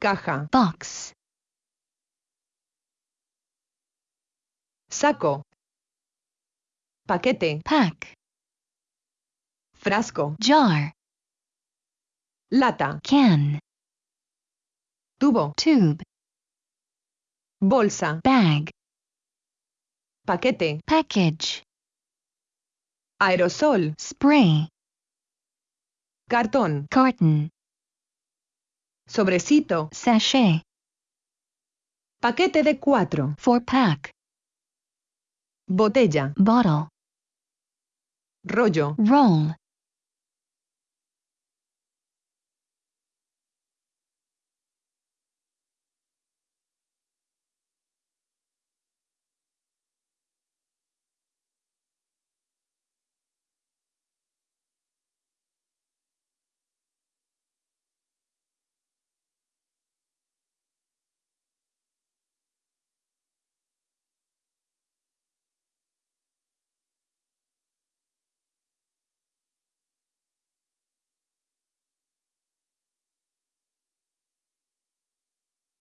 caja, box, saco, paquete, pack, frasco, jar, lata, can, tubo, tube, bolsa, bag, paquete, package, aerosol, spray, cartón, carton, sobrecito, sachet, paquete de cuatro, four pack, botella, bottle, rollo, roll,